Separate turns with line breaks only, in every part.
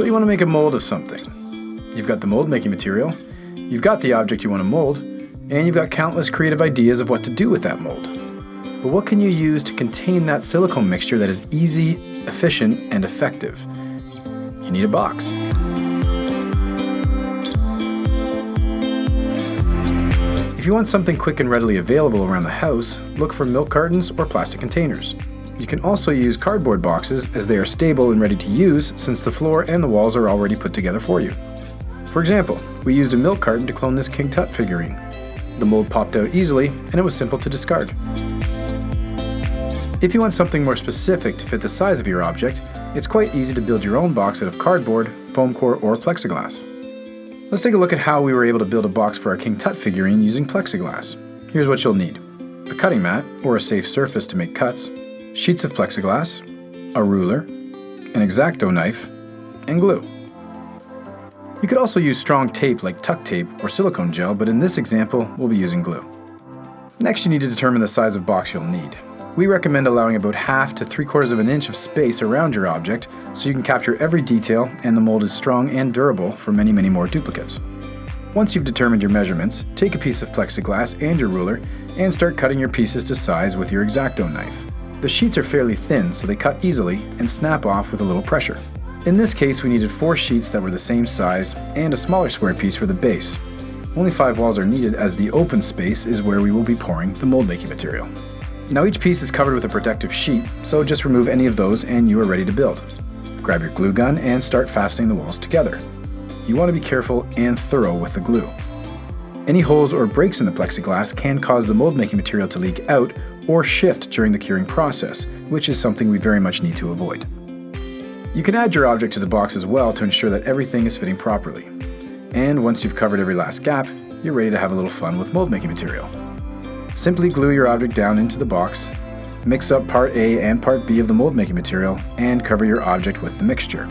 So you want to make a mold of something. You've got the mold making material, you've got the object you want to mold, and you've got countless creative ideas of what to do with that mold. But what can you use to contain that silicone mixture that is easy, efficient, and effective? You need a box. If you want something quick and readily available around the house, look for milk cartons or plastic containers. You can also use cardboard boxes as they are stable and ready to use since the floor and the walls are already put together for you. For example, we used a milk carton to clone this King Tut figurine. The mold popped out easily and it was simple to discard. If you want something more specific to fit the size of your object, it's quite easy to build your own box out of cardboard, foam core, or plexiglass. Let's take a look at how we were able to build a box for our King Tut figurine using plexiglass. Here's what you'll need. A cutting mat, or a safe surface to make cuts, sheets of plexiglass, a ruler, an X-Acto knife, and glue. You could also use strong tape like tuck tape or silicone gel, but in this example, we'll be using glue. Next you need to determine the size of box you'll need. We recommend allowing about half to three quarters of an inch of space around your object so you can capture every detail and the mold is strong and durable for many, many more duplicates. Once you've determined your measurements, take a piece of plexiglass and your ruler and start cutting your pieces to size with your X-Acto knife. The sheets are fairly thin so they cut easily and snap off with a little pressure. In this case we needed four sheets that were the same size and a smaller square piece for the base. Only five walls are needed as the open space is where we will be pouring the mold making material. Now each piece is covered with a protective sheet, so just remove any of those and you are ready to build. Grab your glue gun and start fastening the walls together. You want to be careful and thorough with the glue. Any holes or breaks in the plexiglass can cause the mold making material to leak out or shift during the curing process, which is something we very much need to avoid. You can add your object to the box as well to ensure that everything is fitting properly. And once you've covered every last gap, you're ready to have a little fun with mold making material. Simply glue your object down into the box, mix up part A and part B of the mold making material, and cover your object with the mixture.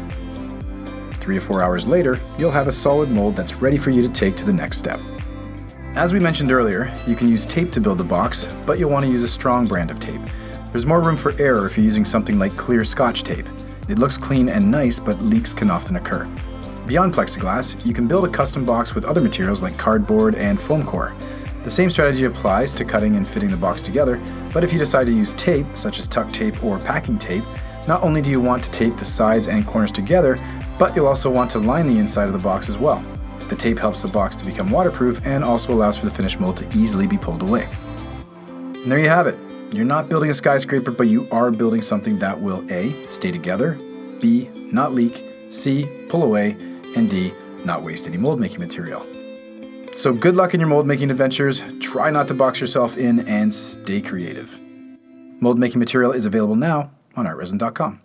Three to four hours later, you'll have a solid mold that's ready for you to take to the next step. As we mentioned earlier, you can use tape to build the box, but you'll want to use a strong brand of tape. There's more room for error if you're using something like clear scotch tape. It looks clean and nice, but leaks can often occur. Beyond plexiglass, you can build a custom box with other materials like cardboard and foam core. The same strategy applies to cutting and fitting the box together, but if you decide to use tape, such as tuck tape or packing tape, not only do you want to tape the sides and corners together, but you'll also want to line the inside of the box as well. The tape helps the box to become waterproof and also allows for the finished mold to easily be pulled away. And there you have it. You're not building a skyscraper, but you are building something that will A. stay together, B. not leak, C. pull away, and D. not waste any mold making material. So good luck in your mold making adventures, try not to box yourself in, and stay creative. Mold making material is available now on artresin.com.